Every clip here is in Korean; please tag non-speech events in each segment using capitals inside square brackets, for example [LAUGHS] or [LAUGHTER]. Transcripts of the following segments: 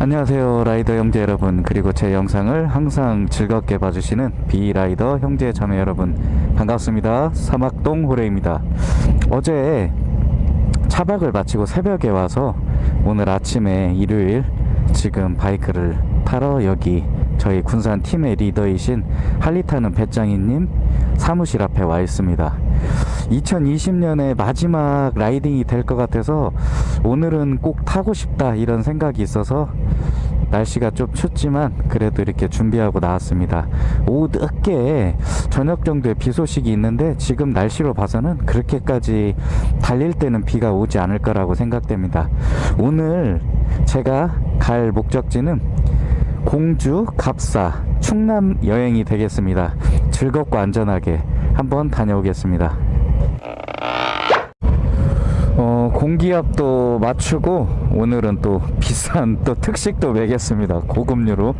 안녕하세요 라이더 형제 여러분. 그리고 제 영상을 항상 즐겁게 봐주시는 비rider 형제 자매 여러분 반갑습니다. 사막동 호레입니다. 어제 차박을 마치고 새벽에 와서 오늘 아침에 일요일 지금 바이크를 타러 여기 저희 군산 팀의 리더이신 할리 타는 배짱이님 사무실 앞에 와 있습니다. 2020년의 마지막 riding이 될 것 같아서 오늘은 꼭 타고 싶다 이런 생각이 있어서 날씨가 좀 춥지만 그래도 이렇게 준비하고 나왔습니다. 오후 늦게 저녁 정도에 비 소식이 있는데 지금 날씨로 봐서는 그렇게까지 달릴 때는 비가 오지 않을 거라고 생각됩니다. 오늘 제가 갈 목적지는 공주, 갑사, 충남 여행이 되겠습니다. 즐겁고 안전하게 한번 다녀오겠습니다 공기압도 맞추고 오늘은 또 비싼 또 특식도 매겠습니다. 고급류로.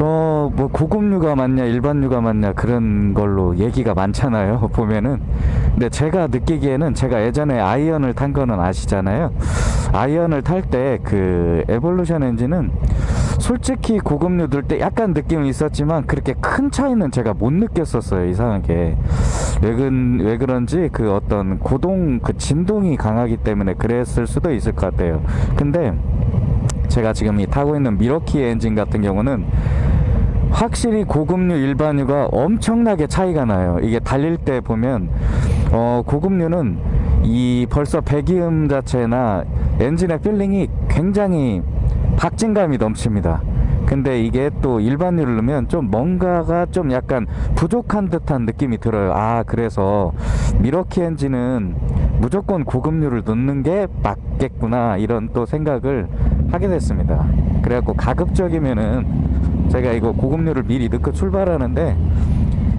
어 뭐 고급류가 맞냐 일반류가 맞냐 그런 걸로 얘기가 많잖아요 보면은. 근데 제가 느끼기에는 제가 예전에 아이언을 탄 거는 아시잖아요. 아이언을 탈 때 그 에볼루션 엔진은 솔직히 고급류 들 때 약간 느낌이 있었지만 그렇게 큰 차이는 제가 못 느꼈었어요 이상하게. 왜, 그, 왜 그런지 그 어떤 고동 그 진동이 강하기 때문에 그랬을 수도 있을 것 같아요. 근데 제가 지금 이 타고 있는 밀워키 엔진 같은 경우는 확실히 고급유 일반유가 엄청나게 차이가 나요. 이게 달릴 때 보면 어 고급유는 이 벌써 배기음 자체나 엔진의 feeling이 굉장히 박진감이 넘칩니다. 근데 이게 또 일반유를 넣으면 좀 뭔가가 좀 약간 부족한 듯한 느낌이 들어요. 아 그래서 밀워키 엔진은 무조건 고급유를 넣는 게 맞겠구나 이런 또 생각을 하게 됐습니다. 그래갖고 가급적이면은 제가 이거 고급유를 미리 넣고 출발하는데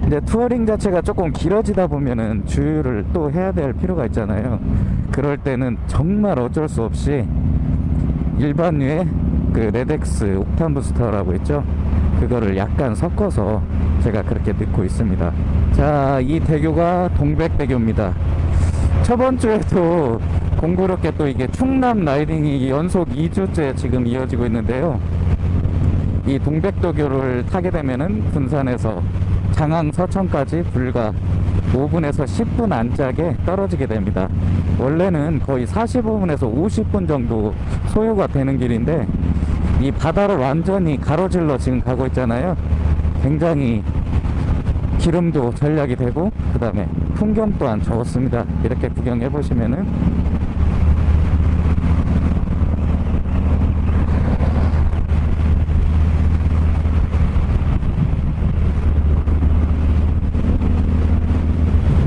이제 touring 자체가 조금 길어지다 보면은 주유를 또 해야 될 필요가 있잖아요. 그럴 때는 정말 어쩔 수 없이 일반유의 그 레덱스 옥탄 부스터라고 있죠? 그거를 약간 섞어서 제가 그렇게 넣고 있습니다. 자 이 대교가 동백대교입니다. 저번 주에도 공교롭게 또 이게 충남 라이딩이 연속 2주째 지금 이어지고 있는데요. 이 동백도교를 타게 되면은 군산에서 장항 서천까지 불과 5분에서 10분 안짝에 떨어지게 됩니다. 원래는 거의 45분에서 50분 정도 소요가 되는 길인데 이 바다를 완전히 가로질러 지금 가고 있잖아요. 굉장히 기름도 전략이 되고 그 다음에 풍경 또한 좋습니다. 이렇게 구경해 보시면은.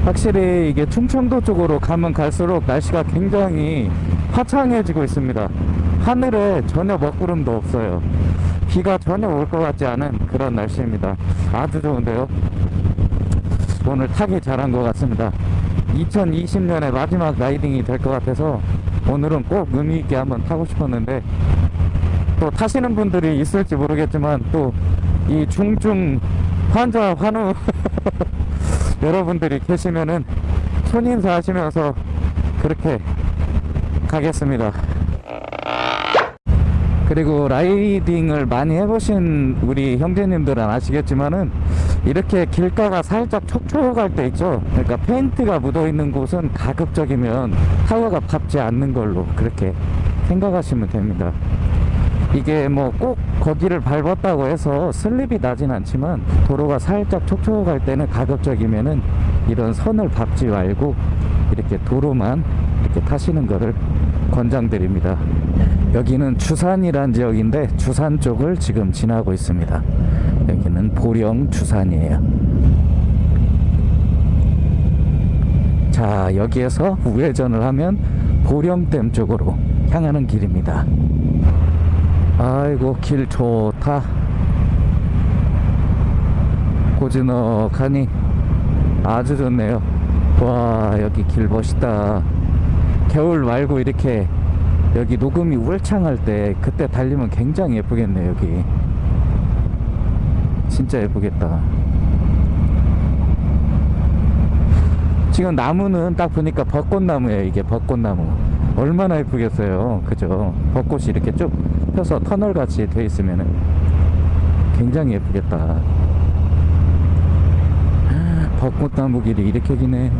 확실히 이게 충청도 쪽으로 가면 갈수록 날씨가 굉장히 화창해지고 있습니다 하늘에 전혀 먹구름도 없어요. 비가 전혀 올 것 같지 않은 그런 날씨입니다. 아주 좋은데요. 오늘 타기 잘한 것 같습니다. 2020년의 마지막 라이딩이 될 것 같아서 오늘은 꼭 의미있게 한번 타고 싶었는데 또 타시는 분들이 있을지 모르겠지만 또 이 중증 환자 환우 [LAUGHS] 여러분들이 계시면은 손인사 하시면서 그렇게 가겠습니다 그리고 라이딩을 많이 해보신 우리 형제님들은 아시겠지만은 이렇게 길가가 살짝 촉촉할 때 있죠? 그러니까 페인트가 묻어 있는 곳은 가급적이면 타워가 밟지 않는 걸로 그렇게 생각하시면 됩니다. 이게 뭐 꼭 거기를 밟았다고 해서 슬립이 나진 않지만 도로가 살짝 촉촉할 때는 가급적이면은 이런 선을 밟지 말고 이렇게 도로만 이렇게 타시는 거를 권장드립니다 여기는 주산이란 지역인데 주산 쪽을 지금 지나고 있습니다. 여기는 보령 주산이에요. 자 여기에서 우회전을 하면 보령댐 쪽으로 향하는 길입니다. 아이고 길 좋다. 고즈넉하니 아주 좋네요. 와 여기 길 멋있다. 겨울 말고 이렇게 여기 녹음이 울창할 때 그때 달리면 굉장히 예쁘겠네 여기. 진짜 예쁘겠다. 지금 나무는 딱 보니까 벚꽃나무예요 이게 벚꽃나무. 얼마나 예쁘겠어요. 그죠? 벚꽃이 이렇게 쭉 펴서 터널 같이 돼 있으면은 굉장히 예쁘겠다. 벚꽃나무 길이 이렇게 기네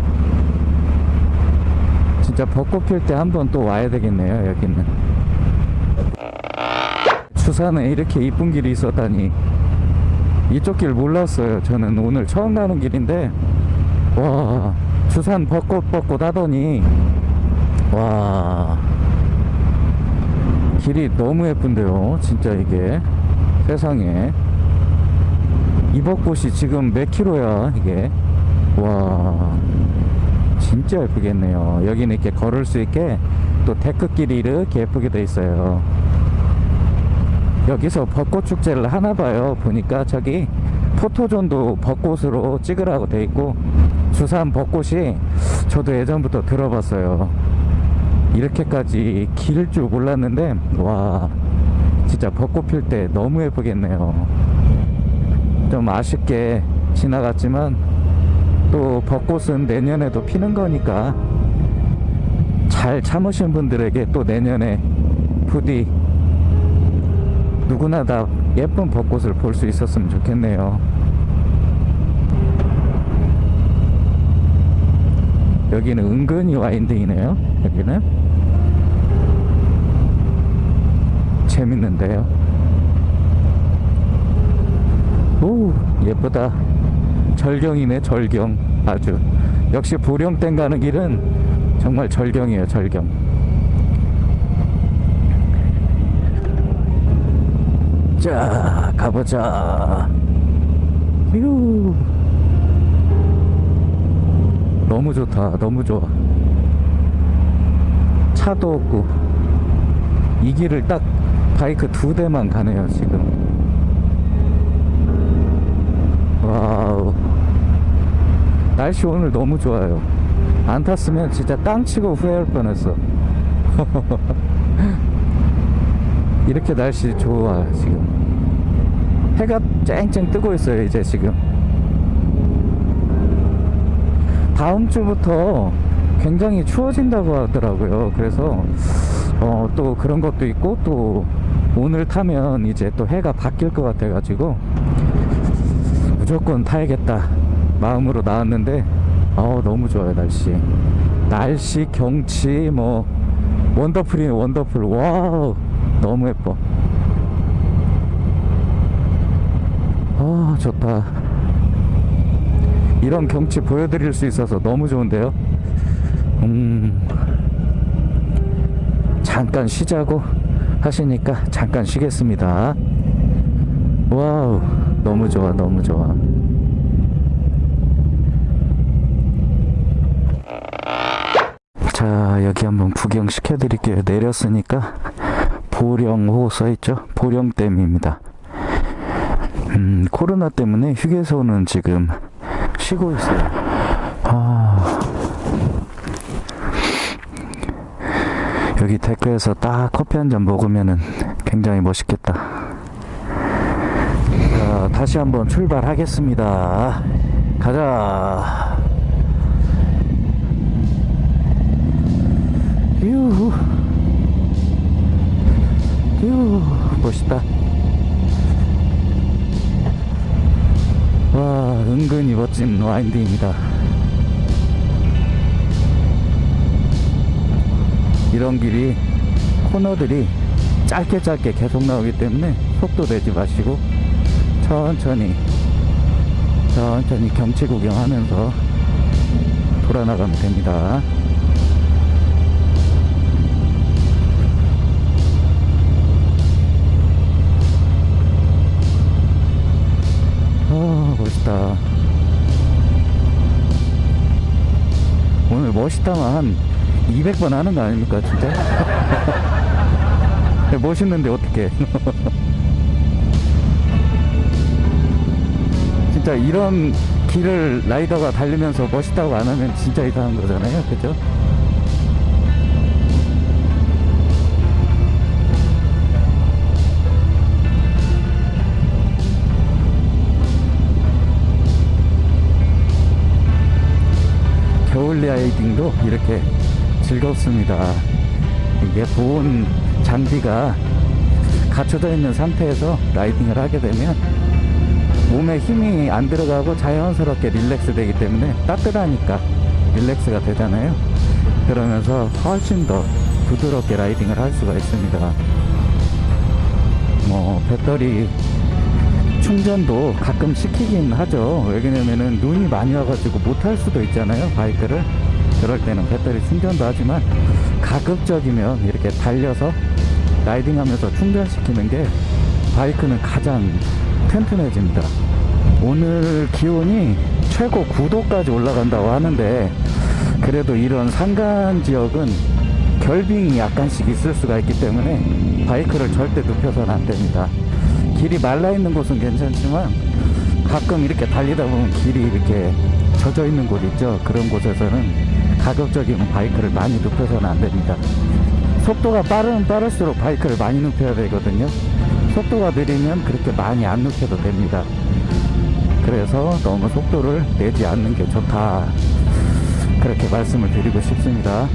진짜 벚꽃 필 때 한 번 또 와야 되겠네요 여기는. 추산에 이렇게 이쁜 길이 있었다니. 이쪽 길 몰랐어요 저는. 오늘 처음 가는 길인데. 와 추산 벚꽃 벚꽃 하더니. 와. 길이 너무 예쁜데요 진짜 이게. 세상에. 이 벚꽃이 지금 몇 킬로야 이게? 와 진짜 예쁘겠네요. 여기는 이렇게 걸을 수 있게 또 데크길이 이렇게 예쁘게 돼 있어요. 여기서 벚꽃 축제를 하나 봐요. 보니까 저기 포토존도 벚꽃으로 찍으라고 돼 있고 주산 벚꽃이 저도 예전부터 들어봤어요. 이렇게까지 길 줄 몰랐는데 와 진짜 벚꽃 필 때 너무 예쁘겠네요. 좀 아쉽게 지나갔지만 또 벚꽃은 내년에도 피는 거니까 잘 참으신 분들에게 또 내년에 부디 누구나 다 예쁜 벚꽃을 볼 수 있었으면 좋겠네요. 여기는 은근히 와인딩이네요. 여기는. 재밌는데요. 오 예쁘다 절경이네 절경. 아주. 역시 보령댐 가는 길은 정말 절경이에요 절경. 자 가보자. 휴. 너무 좋다 너무 좋아. 차도 없고. 이 길을 딱 바이크 두 대만 가네요 지금 wow 날씨 오늘 너무 좋아요. 안 탔으면 진짜 땅 치고 후회할 뻔했어. [LAUGHS] 이렇게 날씨 좋아 지금. 해가 쨍쨍 뜨고 있어요 이제 지금. 다음 주부터 굉장히 추워진다고 하더라고요. 그래서 어, 또 그런 것도 있고 또 오늘 타면 이제 또 해가 바뀔 것 같아 가지고 무조건 타야겠다 마음으로 나왔는데 어 너무 좋아요 날씨. 날씨 경치 뭐 wonderful이네 wonderful. wow 너무 예뻐. 아 좋다. 이런 경치 보여드릴 수 있어서 너무 좋은데요? 음 잠깐 쉬자고 하시니까 잠깐 쉬겠습니다. 와우 너무 좋아 너무 좋아 자 여기 한번 구경 시켜 드릴게요. 내렸으니까 보령호 써있죠? 보령댐입니다. 음 코로나 때문에 휴게소는 지금 쉬고 있어요. 아. 여기 데크에서 딱 커피 한 잔 먹으면은 굉장히 멋있겠다. 자 다시 한번 출발하겠습니다. 가자 유후 유 멋있다. 와 은근히 멋진 와인딩입니다. 이런 길이 코너들이 짧게 짧게 계속 나오기 때문에 속도 내지 마시고 천천히 천천히 경치 구경하면서 돌아나가면 됩니다 아 멋있다 오늘 멋있다만 한 200번 하는 거 아닙니까 진짜? [LAUGHS] 멋있는데 어떻게 [LAUGHS] 진짜 이런 길을 라이더가 달리면서 멋있다고 안 하면 진짜 이상한 거잖아요 그죠? 라이딩도 이렇게 즐겁습니다 이게 보온 장비가 갖춰져 있는 상태에서 라이딩을 하게 되면 몸에 힘이 안 들어가고 자연스럽게 릴렉스 되기 때문에 따뜻하니까 릴렉스가 되잖아요. 그러면서 훨씬 더 부드럽게 라이딩을 할 수가 있습니다. 뭐 배터리 충전도 가끔 시키긴 하죠. 왜냐면은 눈이 많이 와가지고 못할 수도 있잖아요. 바이크를. 그럴 때는 배터리 충전도 하지만 가급적이면 이렇게 달려서 라이딩하면서 충전시키는 게 바이크는 가장 튼튼해집니다. 오늘 기온이 최고 9도까지 올라간다고 하는데 그래도 이런 산간 지역은 결빙이 약간씩 있을 수가 있기 때문에 바이크를 절대 눕혀서는 안 됩니다. 길이 말라 있는 곳은 괜찮지만 가끔 이렇게 달리다 보면 길이 이렇게 젖어 있는 곳 있죠. 그런 곳에서는 가급적이면 바이크를 많이 눕혀서는 안 됩니다. 속도가 빠르면 빠를수록 바이크를 많이 눕혀야 되거든요. 속도가 느리면 그렇게 많이 안 눕혀도 됩니다. 그래서 너무 속도를 내지 않는 게 좋다. 그렇게 말씀을 드리고 싶습니다.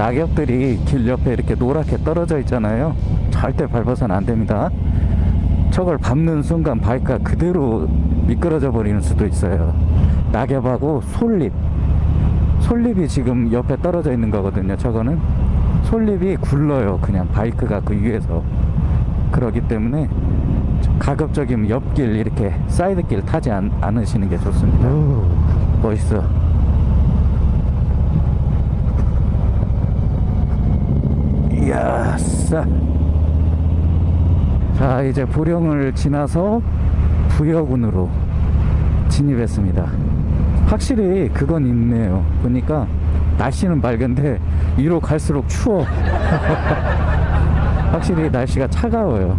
낙엽들이 길 옆에 이렇게 노랗게 떨어져 있잖아요. 절대 밟아서는 안 됩니다. 저걸 밟는 순간 바이크가 그대로 미끄러져 버리는 수도 있어요. 낙엽하고 솔잎. 솔잎이 지금 옆에 떨어져 있는 거거든요. 저거는 솔잎이 굴러요. 그냥 바이크가 그 위에서. 그러기 때문에 가급적이면 옆길 이렇게 사이드길 타지 않, 않으시는 게 좋습니다. 멋있어. 이야, 싸. 자, 이제 보령을 지나서 부여군으로 진입했습니다. 확실히 그건 있네요. 보니까 날씨는 맑은데 위로 갈수록 추워. [LAUGHS] 확실히 날씨가 차가워요.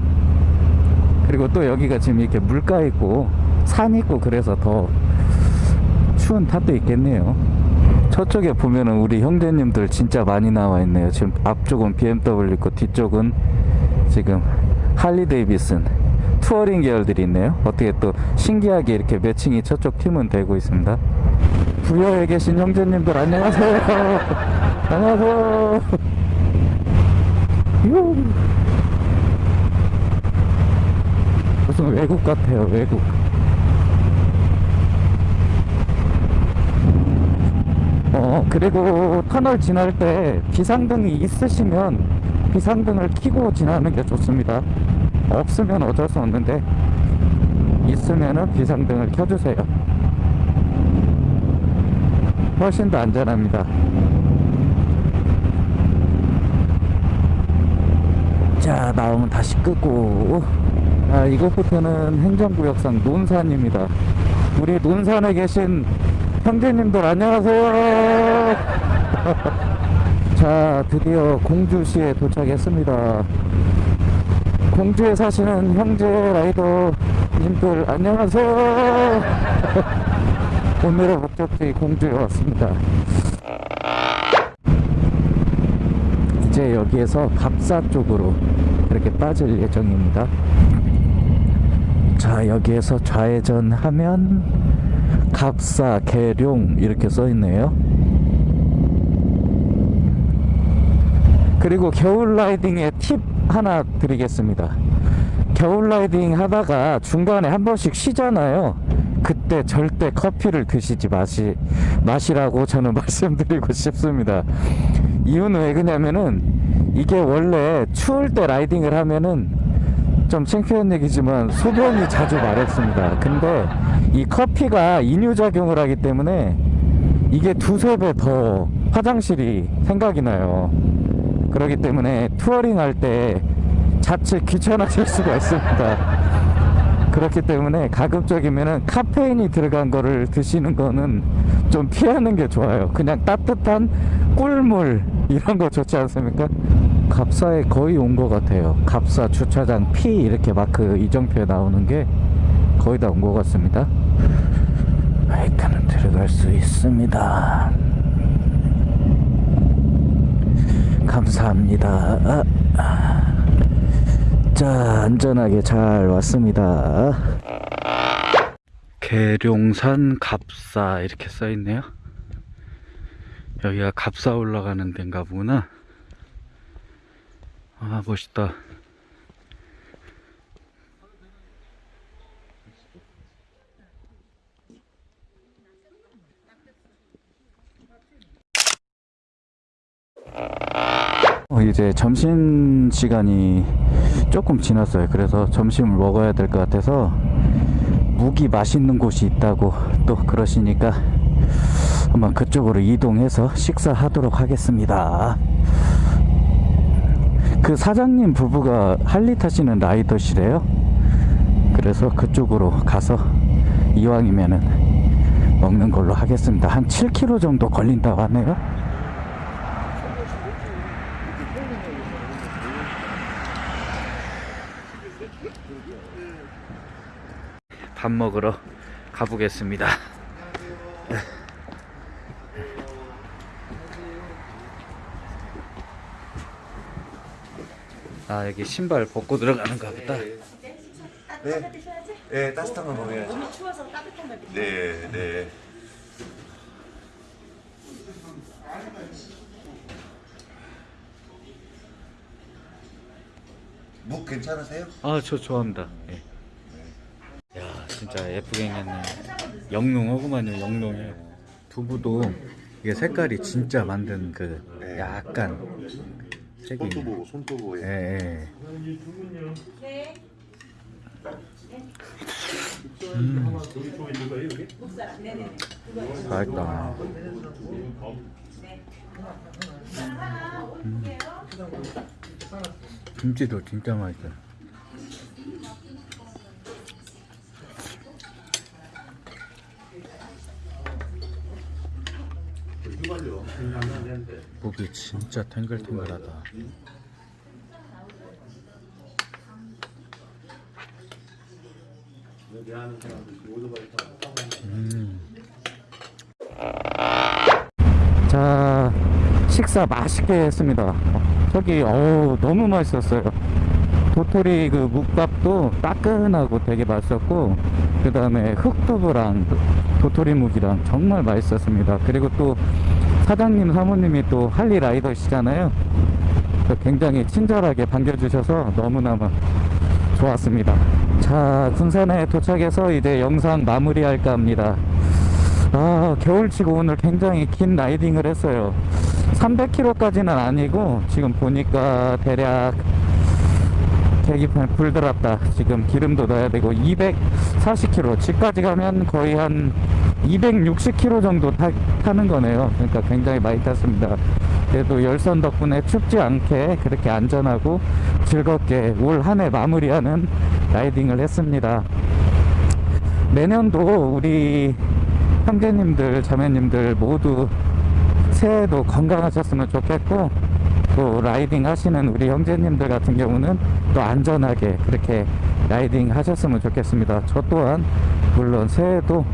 그리고 또 여기가 지금 이렇게 물가 있고 산 있고 그래서 더 추운 탓도 있겠네요. 저쪽에 보면은 우리 형제님들 진짜 많이 나와 있네요. 지금 앞쪽은 BMW 있고 뒤쪽은 지금 할리 데이비슨 touring 계열들이 있네요. 어떻게 또 신기하게 이렇게 matching이 저쪽 팀은 되고 있습니다. 부여에 계신 형제님들 안녕하세요. [LAUGHS] 안녕하세요. 유. 무슨 외국 같아요, 외국. 어, 그리고 터널 지날 때 비상등이 있으시면 비상등을 켜고 지나는 게 좋습니다. 없으면 어쩔 수 없는데 있으면은 비상등을 켜주세요. 훨씬 더 안전합니다. 자, 나오면 다시 끄고. 아, 이곳부터는 행정구역상 논산입니다. 우리 논산에 계신 형제님들 안녕하세요. [LAUGHS] 자, 드디어 공주시에 도착했습니다. 공주에 사시는 형제 라이더님들 안녕하세요. [LAUGHS] 오늘의 목적지 공주에 왔습니다. 이제 여기에서 갑사 쪽으로 이렇게 빠질 예정입니다. 자, 여기에서 좌회전하면 갑사, 계룡 이렇게 써 있네요. 그리고 겨울 라이딩의 팁 하나 드리겠습니다. 겨울 라이딩 하다가 중간에 한 번씩 쉬잖아요. 그때 절대 커피를 드시지 마시, 마시라고 저는 [LAUGHS] 말씀드리고 싶습니다. 이유는 왜 그냐면은 이게 원래 추울 때 라이딩을 하면은 좀 창피한 얘기지만 소변이 자주 마렵습니다. 근데 이 커피가 이뇨작용을 하기 때문에 이게 두세 배 더 화장실이 생각이 나요. 그렇기 때문에 touring 할 때 자칫 귀찮아질 수가 있습니다. 그렇기 때문에 가급적이면은 카페인이 들어간 거를 드시는 거는 좀 피하는 게 좋아요. 그냥 따뜻한 꿀물 이런 거 좋지 않습니까? 갑사에 거의 온 것 같아요. 갑사 주차장 P 이렇게 마크 이정표에 나오는 게 거의 다 온 것 같습니다. 바이크는 들어갈 수 있습니다. 감사합니다. 아, 자, 안전하게 잘 왔습니다. 계룡산 갑사 이렇게 써 있네요. 여기가 갑사 올라가는 데인가 보구나. 아, 멋있다. 어, 이제 점심 시간이 조금 지났어요. 그래서 점심을 먹어야 될 것 같아서 무기 맛있는 곳이 있다고 또 그러시니까 한번 그쪽으로 이동해서 식사하도록 하겠습니다. 그 사장님 부부가 할리 타시는 라이더시래요. 그래서 그쪽으로 가서 이왕이면은 먹는 걸로 하겠습니다. 한 7km 정도 걸린다고 하네요. 밥 먹으러 가보겠습니다. 아 여기 신발 벗고 들어가는가 보다. 네. 네, 따뜻한 거 먹어야죠. 추워서 따뜻한 걸 네, 네. 묵 괜찮으세요? 아 저 좋아합니다. 예. 야 진짜 예쁘게 생겼네. 영롱하구만요 영롱해. 두부도 이게 색깔이 진짜 만든 그 네. 약간 색이. 손두부, 손두부에. 예, 예. 음. 맛있다. 음. 김치도 진짜 맛있다. 목이 진짜 탱글탱글하다. 음. 자, 식사 맛있게 했습니다. 저기, 어우, 너무 맛있었어요. 도토리 그 묵밥도 따끈하고 되게 맛있었고, 그 다음에 흑두부랑 도토리 묵이랑 정말 맛있었습니다. 그리고 또 사장님, 사모님이 또 할리 라이더시잖아요. 굉장히 친절하게 반겨주셔서 너무너무 좋았습니다. 자, 군산에 도착해서 이제 영상 마무리할까 합니다. 아, 겨울치고 오늘 굉장히 긴 라이딩을 했어요. 300km까지는 아니고, 지금 보니까 대략 계기판 불 들었다. 지금 기름도 넣어야 되고, 240km. 집까지 가면 거의 한 260km 정도 타, 타는 거네요. 그러니까 굉장히 많이 탔습니다. 그래도 열선 덕분에 춥지 않게 그렇게 안전하고 즐겁게 올 한 해 마무리하는 riding을 했습니다. 내년도 우리 형제님들, 자매님들 모두 새해도 건강하셨으면 좋겠고 또 riding 하시는 우리 형제님들 같은 경우는 또 안전하게 그렇게 riding 하셨으면 좋겠습니다. 저 또한 물론 새해도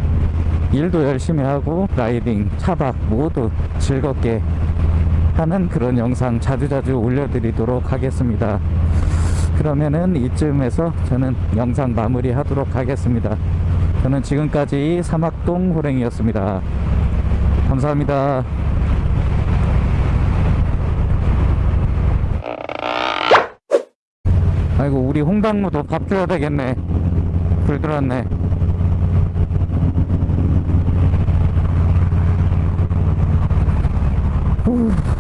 일도 열심히 하고 riding, 차박 모두 즐겁게 하는 그런 영상 자주자주 올려드리도록 하겠습니다. 그러면은 이쯤에서 저는 영상 마무리 하도록 하겠습니다. 저는 지금까지 사막동 호랭이였습니다. 감사합니다. 아이고 우리 홍당무도 밥 줘야 되겠네. 불 들었네. 후.